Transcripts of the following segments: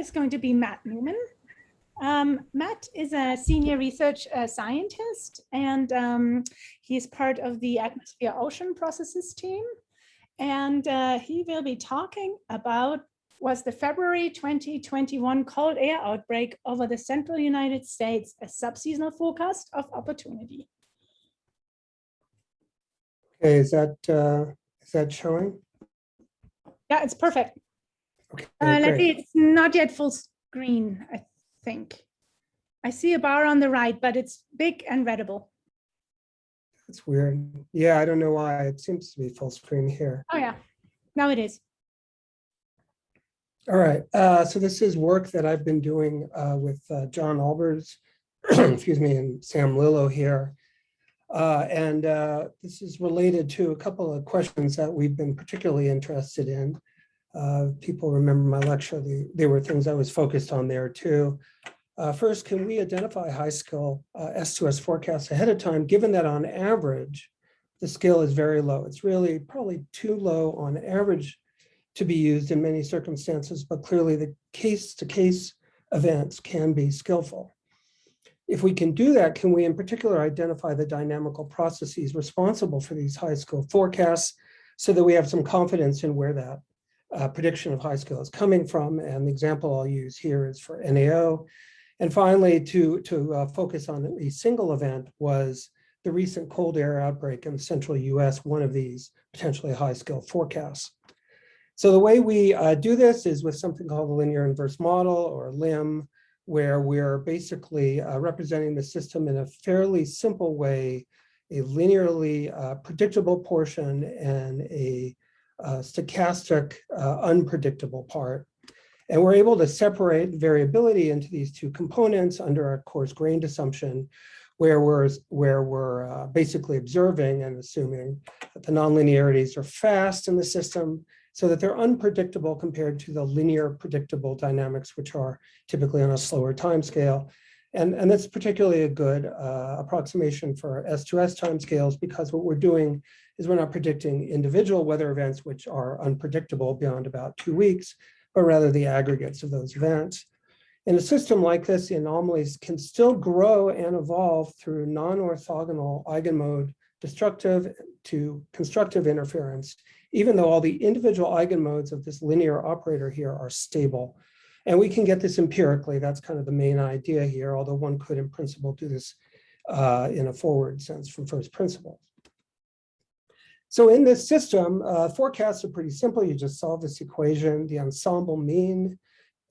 is going to be Matt Newman. Um, Matt is a senior research uh, scientist and um, he's part of the atmosphere ocean processes team. And uh, he will be talking about was the February 2021 cold air outbreak over the central United States a subseasonal forecast of opportunity. Okay, is that, uh, is that showing? Yeah, it's perfect. Okay, Uh, let me, it's not yet full screen, I think. I see a bar on the right, but it's big and readable. That's weird. Yeah, I don't know why. It seems to be full screen here. Oh yeah, now it is. All right, uh, so this is work that I've been doing uh, with uh, John Albers, excuse me, and Sam Lillo here. Uh, and uh, this is related to a couple of questions that we've been particularly interested in. Uh, people remember my lecture, the, they were things I was focused on there too. Uh, first, can we identify high skill uh, S2S forecasts ahead of time, given that on average, the skill is very low. It's really probably too low on average to be used in many circumstances, but clearly the case-to-case events can be skillful. If we can do that, can we in particular identify the dynamical processes responsible for these high skill forecasts so that we have some confidence in where that uh, prediction of high skill is coming from? And the example I'll use here is for NAO. And finally, to, to uh, focus on a single event was the recent cold air outbreak in the central US, one of these potentially high skill forecasts. So the way we uh, do this is with something called the linear inverse model or LIM, where we're basically uh, representing the system in a fairly simple way, a linearly uh, predictable portion and a stochastic uh, unpredictable part. And we're able to separate variability into these two components under our coarse grained assumption, where we're, where we're uh, basically observing and assuming that the nonlinearities are fast in the system so that they're unpredictable compared to the linear predictable dynamics, which are typically on a slower time scale. And, and that's particularly a good uh, approximation for S2S timescales because what we're doing is we're not predicting individual weather events, which are unpredictable beyond about two weeks, but rather the aggregates of those events. In a system like this, the anomalies can still grow and evolve through non-orthogonal eigenmode destructive to constructive interference, even though all the individual eigenmodes of this linear operator here are stable. And we can get this empirically. That's kind of the main idea here, although one could in principle do this uh, in a forward sense from first principles. So in this system, uh, forecasts are pretty simple. You just solve this equation. The ensemble mean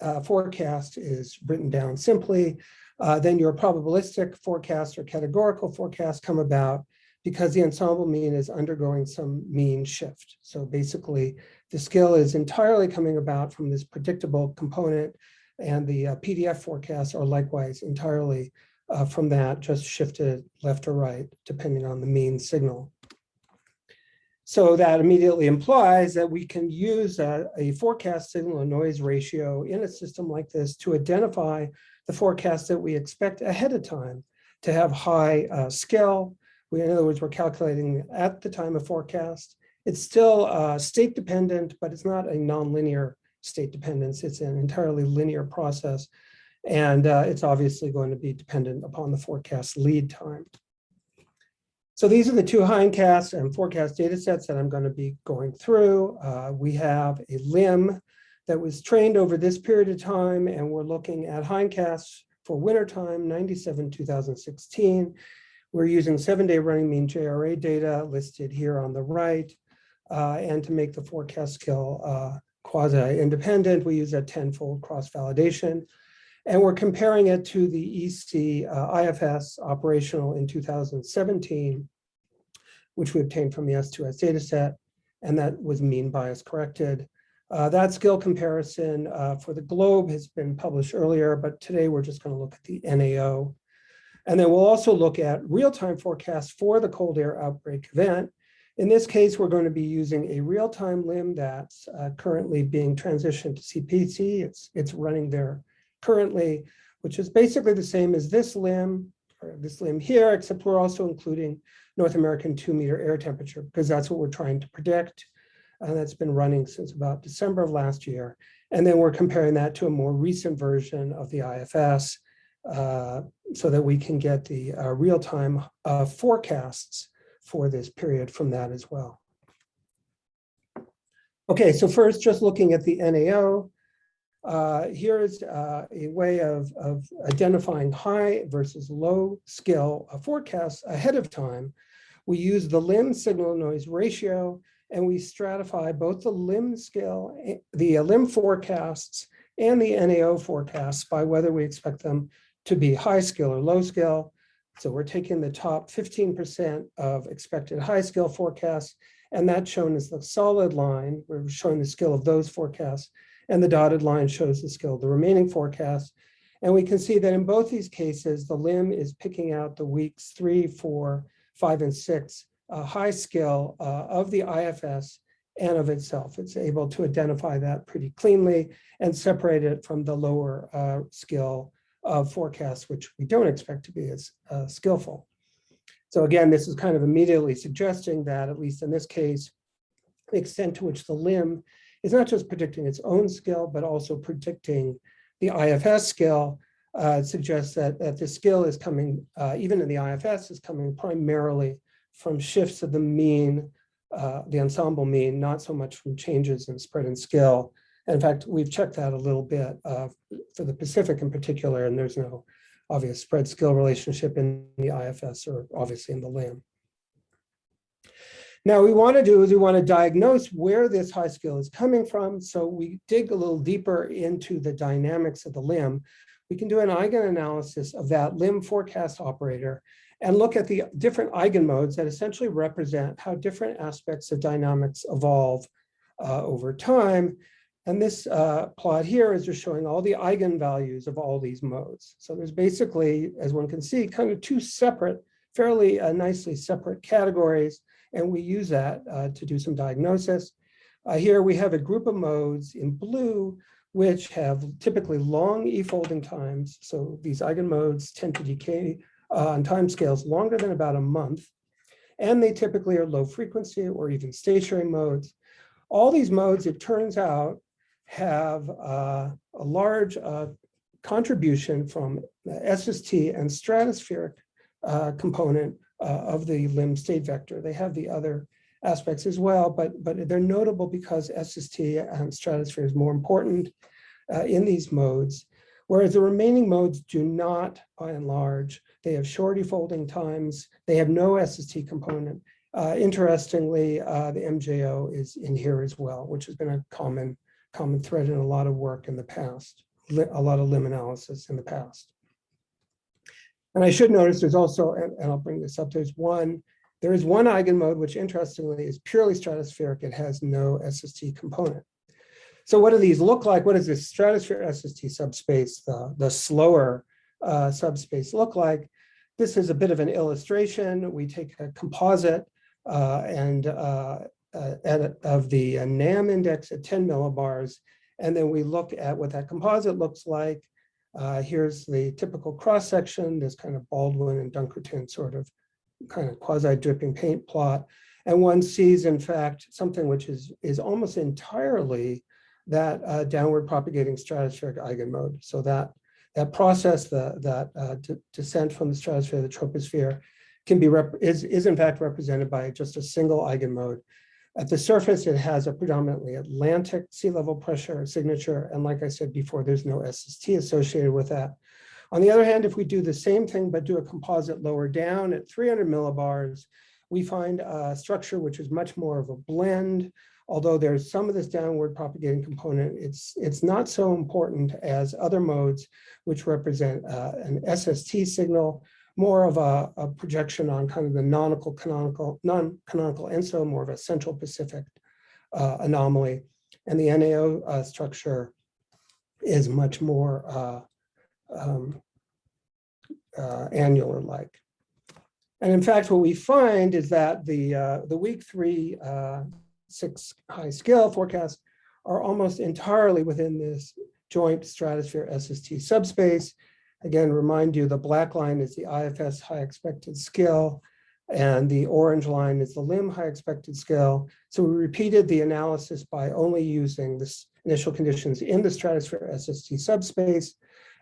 uh, forecast is written down simply. Uh, then your probabilistic forecast or categorical forecast come about because the ensemble mean is undergoing some mean shift. So basically, the skill is entirely coming about from this predictable component, and the uh, PDF forecasts are likewise entirely uh, from that, just shifted left or right, depending on the mean signal. So that immediately implies that we can use a, a forecast signal noise ratio in a system like this to identify the forecast that we expect ahead of time to have high uh, skill. We, in other words, we're calculating at the time of forecast. It's still uh, state dependent, but it's not a nonlinear state dependence. It's an entirely linear process. And uh, it's obviously going to be dependent upon the forecast lead time. So these are the two hindcast and forecast data sets that I'm going to be going through. Uh, we have a LIM that was trained over this period of time, and we're looking at hindcasts for wintertime, 97, 2016. We're using seven-day running mean JRA data listed here on the right. Uh, and to make the forecast skill uh, quasi-independent, we use a tenfold cross-validation. And we're comparing it to the EC uh, IFS operational in 2017, which we obtained from the S2S dataset, and that was mean bias corrected. Uh, that skill comparison uh, for the globe has been published earlier, but today we're just going to look at the NAO. And then we'll also look at real-time forecasts for the cold air outbreak event. In this case, we're going to be using a real-time LIM that's uh, currently being transitioned to CPC. It's, it's running there currently, which is basically the same as this LIM, or this LIM here, except we're also including North American two meter air temperature, because that's what we're trying to predict. and that's been running since about December of last year. And then we're comparing that to a more recent version of the IFS uh, so that we can get the uh, real-time uh, forecasts for this period from that as well. Okay, so first, just looking at the NAO, uh, here's uh, a way of, of identifying high versus low skill uh, forecasts ahead of time. We use the LIM signal noise ratio and we stratify both the LIM skill, eh, the uh, LIM forecasts and the NAO forecasts by whether we expect them to be high skill or low skill. So we're taking the top 15% of expected high skill forecasts, and that's shown as the solid line. We're showing the skill of those forecasts, and the dotted line shows the skill the remaining forecasts. And we can see that in both these cases, the LIM is picking out the weeks three, four, five, and six uh, high skill uh, of the IFS and of itself. It's able to identify that pretty cleanly and separate it from the lower uh, skill of forecasts, which we don't expect to be as uh, skillful. So again, this is kind of immediately suggesting that, at least in this case, the extent to which the LIM is not just predicting its own skill, but also predicting the IFS skill uh, suggests that, that the skill is coming, uh, even in the IFS, is coming primarily from shifts of the mean, uh, the ensemble mean, not so much from changes in spread and skill. And in fact, we've checked that a little bit uh, for the Pacific in particular, and there's no obvious spread skill relationship in the IFS or obviously in the LIM. Now we want to do is we want to diagnose where this high skill is coming from. So we dig a little deeper into the dynamics of the LIM. We can do an eigenanalysis of that LIM forecast operator and look at the different eigenmodes that essentially represent how different aspects of dynamics evolve uh, over time. And this uh, plot here is just showing all the eigenvalues of all these modes. So there's basically, as one can see, kind of two separate, fairly uh, nicely separate categories. And we use that uh, to do some diagnosis. Uh, here we have a group of modes in blue, which have typically long e-folding times. So these eigenmodes tend to decay uh, on time scales longer than about a month. And they typically are low frequency or even stationary modes. All these modes, it turns out, have uh, a large uh, contribution from SST and stratospheric uh, component uh, of the LIM state vector. They have the other aspects as well, but, but they're notable because SST and stratosphere is more important uh, in these modes, whereas the remaining modes do not, by and large, they have short folding times. They have no SST component. Uh, interestingly, uh, the MJO is in here as well, which has been a common, common thread in a lot of work in the past, a lot of LIM analysis in the past. And I should notice there's also, and, and I'll bring this up, there's one, there is one eigenmode, which interestingly is purely stratospheric. It has no SST component. So what do these look like? What does this stratosphere SST subspace, the, the slower uh, subspace look like. This is a bit of an illustration. We take a composite uh, and uh, uh at, of the uh, NAM index at 10 millibars, and then we look at what that composite looks like. Uh, here's the typical cross section, this kind of Baldwin and Dunkerton sort of kind of quasi dripping paint plot. And one sees, in fact, something which is, is almost entirely that uh, downward propagating stratospheric eigenmode. So that that process, the, that uh, descent from the stratosphere to the troposphere, can be is, is in fact represented by just a single eigenmode. At the surface, it has a predominantly Atlantic sea level pressure signature. And like I said before, there's no SST associated with that. On the other hand, if we do the same thing, but do a composite lower down at 300 millibars, we find a structure which is much more of a blend although there's some of this downward propagating component, it's, it's not so important as other modes, which represent uh, an SST signal, more of a, a, projection on kind of the non-canonical, canonical, non-canonical ENSO, more of a Central Pacific uh, anomaly. And the NAO uh, structure is much more uh, um, uh, annular-like. And in fact, what we find is that the, uh, the week three six high skill forecasts are almost entirely within this joint stratosphere SST subspace. Again, remind you the black line is the IFS high expected skill. And the orange line is the LIM high expected scale. So we repeated the analysis by only using this initial conditions in the stratosphere SST subspace,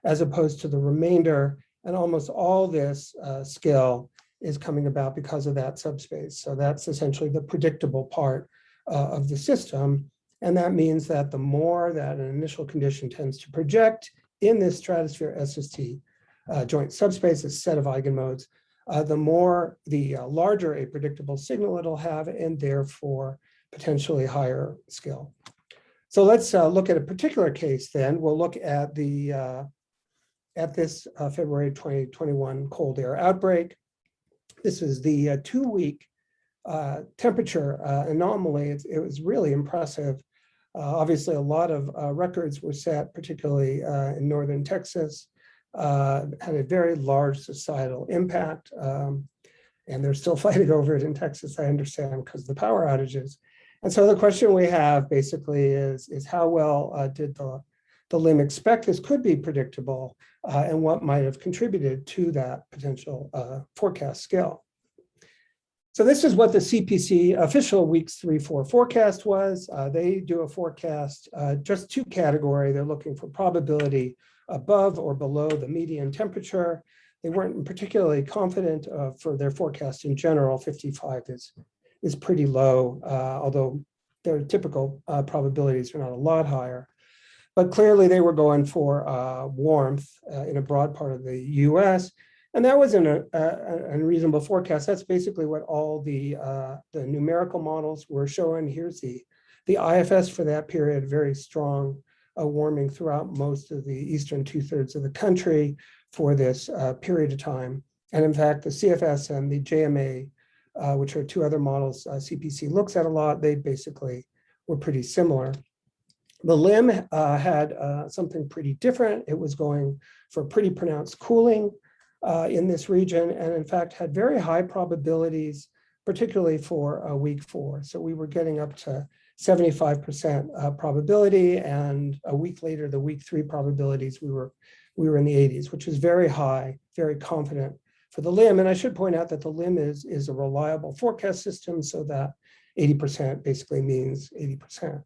as opposed to the remainder. And almost all this uh, skill is coming about because of that subspace. So that's essentially the predictable part uh, of the system. And that means that the more that an initial condition tends to project in this stratosphere SST uh, joint subspace, a set of eigenmodes, uh, the more, the uh, larger a predictable signal it'll have and therefore potentially higher skill. So let's uh, look at a particular case then. We'll look at the uh, at this uh, February 2021 cold air outbreak. This is the two-week temperature anomaly. It, was really impressive. Uh, obviously, a lot of uh, records were set, particularly in northern Texas, had a very large societal impact. Um, and they're still fighting over it in Texas, I understand, because of the power outages. And so the question we have basically is, is how well did the the LIM expect this could be predictable uh, and what might have contributed to that potential uh, forecast scale. So this is what the CPC official weeks three, four forecast was. Uh, they do a forecast, uh, just two category. They're looking for probability above or below the median temperature. They weren't particularly confident uh, for their forecast in general. 55 is, is pretty low, uh, although their typical probabilities are not a lot higher. But clearly they were going for uh, warmth uh, in a broad part of the US. And that wasn't a, a, unreasonable forecast. That's basically what all the, uh, the numerical models were showing. Here's the, the IFS for that period, very strong uh, warming throughout most of the eastern two thirds of the country for this uh, period of time. And in fact, the CFS and the JMA, uh, which are two other models CPC looks at a lot, they basically were pretty similar. The LIM uh, had uh, something pretty different. It was going for pretty pronounced cooling uh, in this region and in fact had very high probabilities, particularly for uh, week four. So we were getting up to 75% uh, probability and a week later, the week three probabilities, we were, we were in the 80s, which is very high, very confident for the LIM. And I should point out that the LIM is, is a reliable forecast system so that 80% basically means 80%.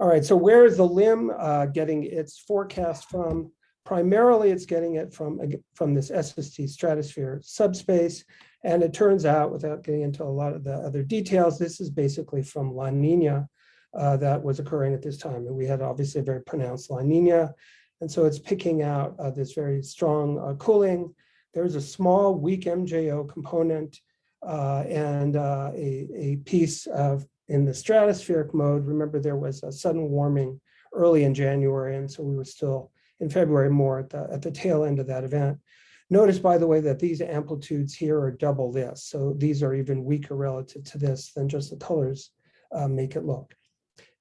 All right, so where is the LIM uh, getting its forecast from? Primarily, it's getting it from, from this SST stratosphere subspace. And it turns out, without getting into a lot of the other details, this is basically from La Nina uh, that was occurring at this time. And we had obviously a very pronounced La Nina. And so it's picking out uh, this very strong uh, cooling. There's a small weak MJO component uh, and uh, a, a piece of in the stratospheric mode, remember there was a sudden warming early in January, and so we were still in February more at the, at the tail end of that event. Notice, by the way, that these amplitudes here are double this. So these are even weaker relative to this than just the colors uh, make it look.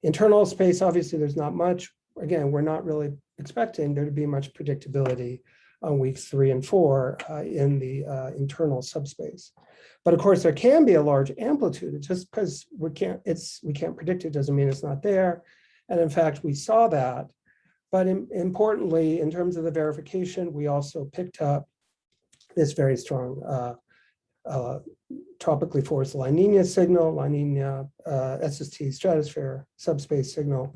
Internal space, obviously, there's not much. Again, we're not really expecting there to be much predictability on weeks three and four uh, in the uh, internal subspace. But of course, there can be a large amplitude. It's just because we can't, it's we can't predict it doesn't mean it's not there. And in fact, we saw that. But in, importantly, in terms of the verification, we also picked up this very strong uh, uh, tropically forced La Nina signal, La Nina uh, SST stratosphere subspace signal.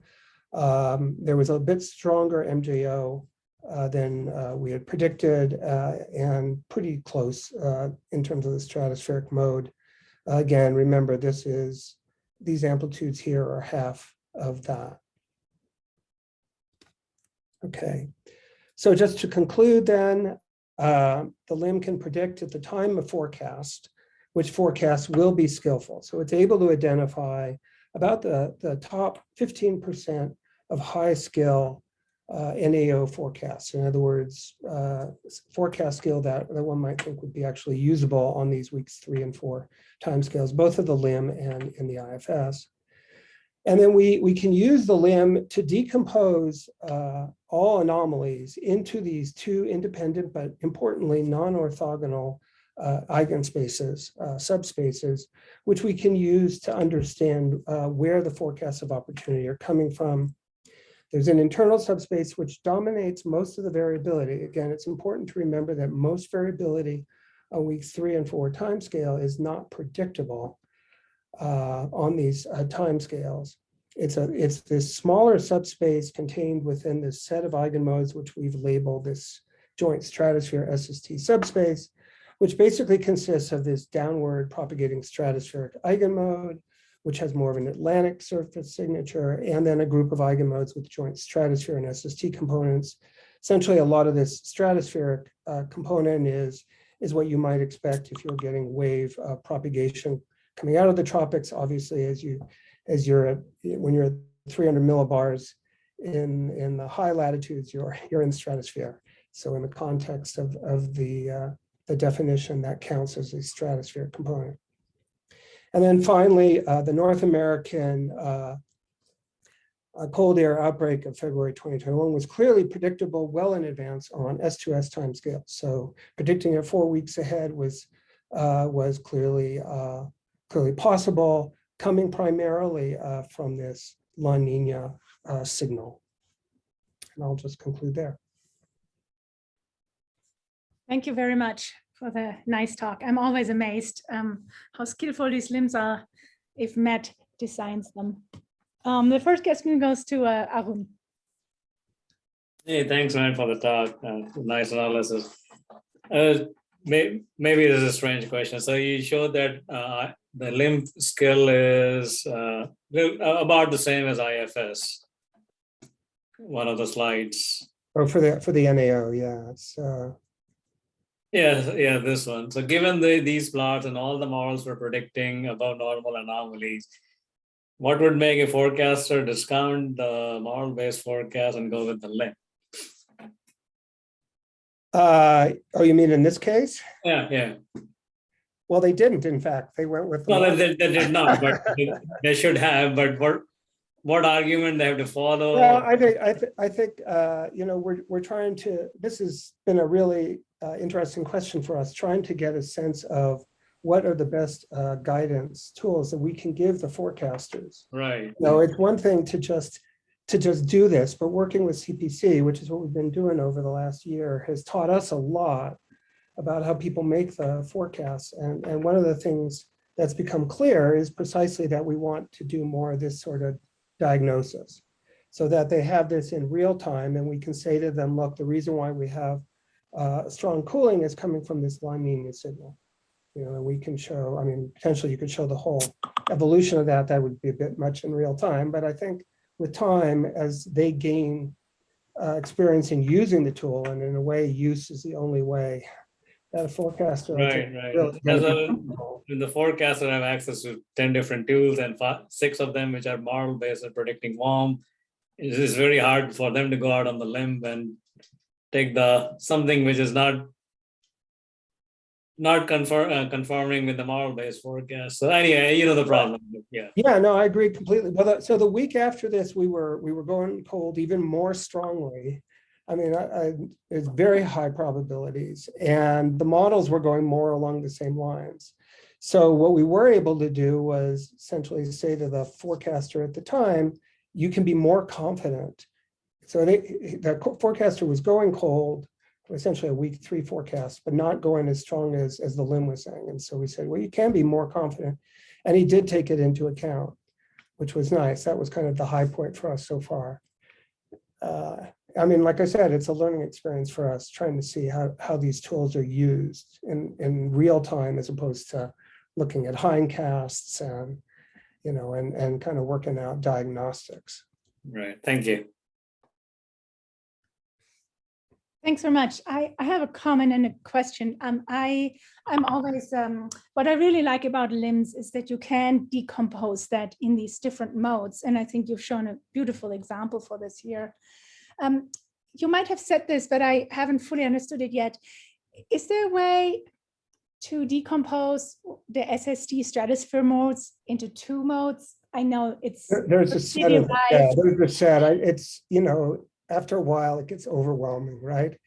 Um, there was a bit stronger MJO uh, than uh, we had predicted uh, and pretty close uh, in terms of the stratospheric mode. again, remember this is, these amplitudes here are half of that. Okay, so just to conclude then, uh, the LIM can predict at the time of forecast, which forecast will be skillful. So it's able to identify about the, the top 15% of high skill uh, NAO forecasts. In other words, uh, forecast skill that, that one might think would be actually usable on these weeks three and four timescales, both of the LIM and in the IFS. And then we, we can use the LIM to decompose uh, all anomalies into these two independent, but importantly, non-orthogonal uh, eigenspaces, uh, subspaces, which we can use to understand uh, where the forecasts of opportunity are coming from there's an internal subspace which dominates most of the variability. Again, it's important to remember that most variability on weeks three and four timescale is not predictable uh, on these uh, timescales. It's a it's this smaller subspace contained within this set of eigenmodes, which we've labeled this joint stratosphere SST subspace, which basically consists of this downward propagating stratospheric eigenmode, which has more of an Atlantic surface signature, and then a group of eigenmodes with joint stratosphere and SST components. Essentially, a lot of this stratospheric uh, component is, is what you might expect if you're getting wave uh, propagation coming out of the tropics. Obviously, as you as you're at, when you're at 300 millibars in in the high latitudes, you're you're in the stratosphere. So in the context of of the uh, the definition, that counts as a stratospheric component. And then finally, uh, the North American uh, uh, cold air outbreak of February 2021 was clearly predictable well in advance on S2S timescale. So predicting it four weeks ahead was uh, was clearly uh, clearly possible, coming primarily uh, from this La Nina uh, signal. And I'll just conclude there. Thank you very much for the nice talk. I'm always amazed um, how skillful these LIMs are if Matt designs them. Um, the first question goes to uh, Arun. Hey, thanks, man, for the talk. Uh, nice analysis. Uh, may, maybe this is a strange question. So you showed that uh, the LIM skill is uh, uh, about the same as IFS. One of the slides. Oh, for the for the NAO, yeah, it's uh, Yeah, yeah, this one. So given the, these plots and all the models were predicting above normal anomalies, what would make a forecaster discount the model-based forecast and go with the LIM? Uh, oh, you mean in this case? Yeah, yeah. Well, they didn't, in fact, they went with. Well, they, they did not, but they- they should have, but what, what argument they have to follow? Well, I think, I think, I think, uh, you know, we're, we're trying to, this has been a really uh, interesting question for us, trying to get a sense of what are the best uh, guidance tools that we can give the forecasters. Right, You know, it's one thing to just, to just do this, but working with CPC, which is what we've been doing over the last year, has taught us a lot about how people make the forecasts. And, and one of the things that's become clear is precisely that we want to do more of this sort of diagnosis so that they have this in real time and we can say to them, look, the reason why we have uh, strong cooling is coming from this La Nina signal. You know, and we can show, I mean, potentially you could show the whole evolution of that. That would be a bit much in real time, but I think with time, as they gain uh, experience in using the tool, and in a way, use is the only way that a forecaster. Right, right. really a- In the forecaster I have access to ten different tools and fi- six of them which are model based and predicting warm. It is very hard for them to go out on the limb and take the, something which is not not conform, uh, conforming with the model based forecast. So anyway, you know the problem, yeah. Yeah, no, I agree completely. Well, the- so the week after this, we were, we were going cold even more strongly. I mean, I, I, it's very high probabilities and the models were going more along the same lines. So what we were able to do was essentially say to the forecaster at the time, you can be more confident. So they, the forecaster was going cold, essentially a week three forecast, but not going as strong as, as the LIM was saying. And so we said, well, you can be more confident. And he did take it into account, which was nice. That was kind of the high point for us so far. Uh, I mean, like I said, it's a learning experience for us, trying to see how, how these tools are used in, in real time as opposed to looking at hindcasts and, you know, and, and kind of working out diagnostics. Right, thank you. Thanks so much. I, I have a comment and a question. Um, I, I'm always, um, what I really like about LIMs is that you can decompose that in these different modes. And I think you've shown a beautiful example for this here. Um, you might have said this, but I haven't fully understood it yet. Is there a way to decompose the SST stratosphere modes into two modes? I know it's There- There's a set of, yeah, there's a set, I, it's, you know, after a while, it gets overwhelming, right?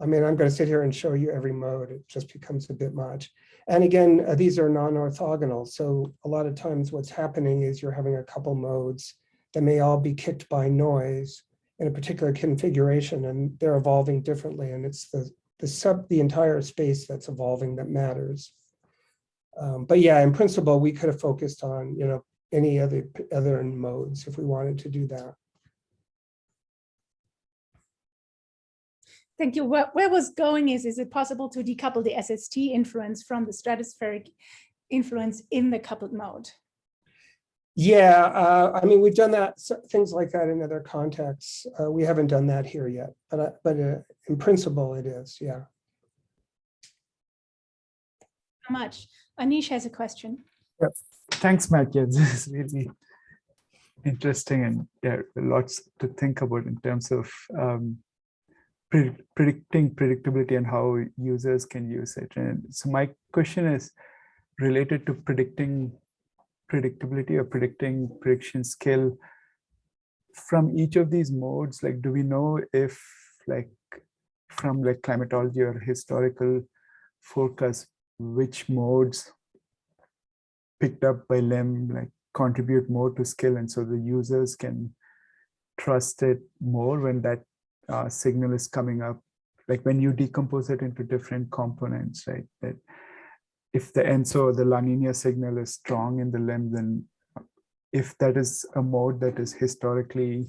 I mean, I'm gonna sit here and show you every mode, it just becomes a bit much. And again, uh, these are non-orthogonal, so a lot of times what's happening is you're having a couple modes that may all be kicked by noise in a particular configuration, and they're evolving differently, and it's the, the sub, the entire space that's evolving that matters. Um, but yeah, in principle, we could have focused on, you know, any other, other modes if we wanted to do that. Thank you. Where, where was going is, is it possible to decouple the SST influence from the stratospheric influence in the coupled mode? Yeah, uh, I mean, we've done that, things like that in other contexts. Uh, we haven't done that here yet, but, uh, but uh, in principle it is, yeah. How much? Anish has a question. Thanks, Matt. Yeah, this is really interesting and yeah, lots to think about in terms of um, pre- predicting predictability and how users can use it. And so my question is related to predicting predictability or predicting prediction skill from each of these modes. Like, do we know if like from like climatology or historical forecast, which modes picked up by LIM like contribute more to skill and so the users can trust it more when that uh, signal is coming up like when you decompose it into different components right that if the ENSO the La Nina signal is strong in the LIM, then if that is a mode that is historically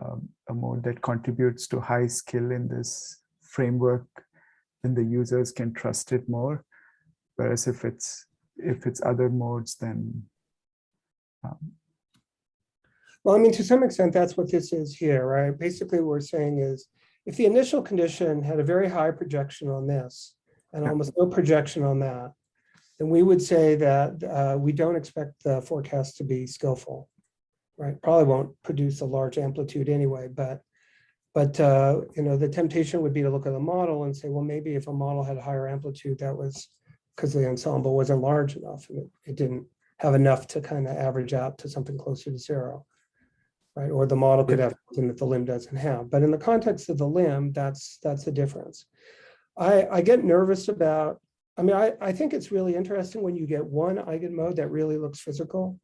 um, a mode that contributes to high skill in this framework then the users can trust it more. Whereas if it's if it's other modes, then um, Well, I mean, to some extent, that's what this is here, right? Basically, what we're saying is, if the initial condition had a very high projection on this and almost no projection on that, then we would say that uh, we don't expect the forecast to be skillful, right? Probably won't produce a large amplitude anyway, but but uh, you know, the temptation would be to look at the model and say, well, maybe if a model had a higher amplitude, that was because the ensemble wasn't large enough and it, it didn't have enough to kind of average out to something closer to zero. Right, or the model could have something that the LIM doesn't have, but in the context of the LIM, that's, that's the difference. I, I get nervous about, I mean, I, I think it's really interesting when you get one eigenmode that really looks physical.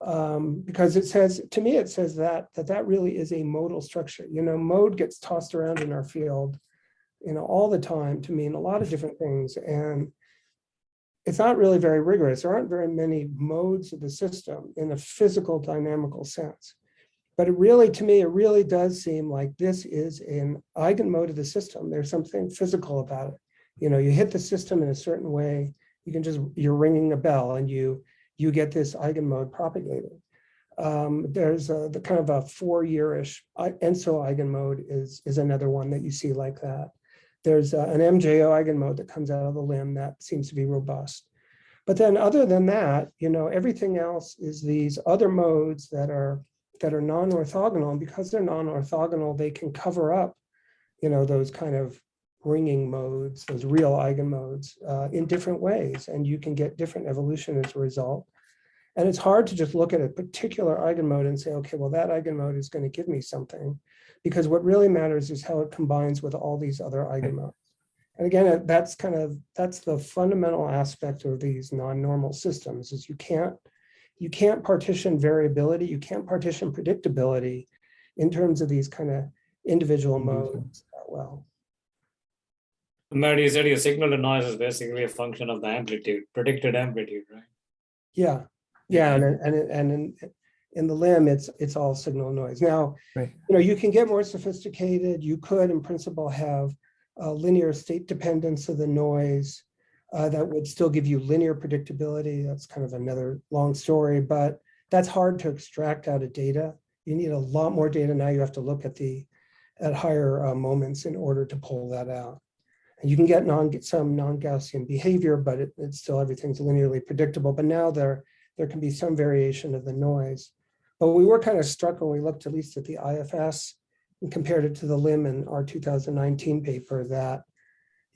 Um, because it says, to me, it says that, that that really is a modal structure, you know, mode gets tossed around in our field, you know, all the time to mean a lot of different things and it's not really very rigorous. There aren't very many modes of the system in a physical dynamical sense. But it really, to me, it really does seem like this is an eigenmode of the system. There's something physical about it. You know, you hit the system in a certain way, you can just, you're ringing a bell and you, you get this eigenmode propagated. Um, there's a, the kind of a four-year-ish, ENSO eigenmode is, is another one that you see like that. There's uh, an MJO eigenmode that comes out of the LIM that seems to be robust. But then other than that, you know, everything else is these other modes that are that are non-orthogonal. And because they're non-orthogonal, they can cover up, you know, those kind of ringing modes, those real eigenmodes uh, in different ways. And you can get different evolution as a result. And it's hard to just look at a particular eigenmode and say, okay, well, that eigenmode is going to give me something because what really matters is how it combines with all these other eigenmodes. And again, that's kind of, that's the fundamental aspect of these non-normal systems is you can't, you can't partition variability, you can't partition predictability in terms of these kind of individual modes that well. Matt, you said your signal to noise is basically a function of the amplitude, predicted amplitude, right? Yeah, yeah, and, and, and in, in the LIM, it's, it's all signal noise. Now, Right. you know, you can get more sophisticated. You could, in principle, have a linear state dependence of the noise uh, that would still give you linear predictability. That's kind of another long story, but that's hard to extract out of data. You need a lot more data. Now you have to look at the at higher uh, moments in order to pull that out. And you can get non some non-Gaussian behavior, but it, it's still everything's linearly predictable. But now there there can be some variation of the noise. But we were kind of struck when we looked at least at the IFS and compared it to the LIM in our 2019 paper that,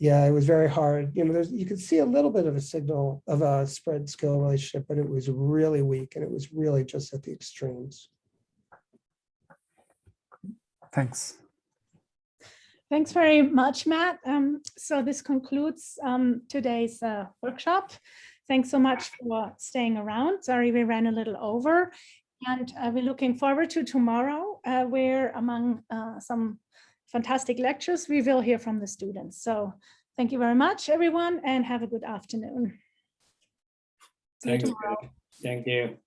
yeah, it was very hard. You know, there's you could see a little bit of a signal of a spread skill relationship, but it was really weak and it was really just at the extremes. thanks. Thanks very much, Matt. Um, so this concludes um, today's uh, workshop. Thanks so much for staying around. Sorry we ran a little over. And uh, we're looking forward to tomorrow, uh, where among uh, some fantastic lectures, we will hear from the students. So thank you very much, everyone, and have a good afternoon. See you tomorrow. Thank you.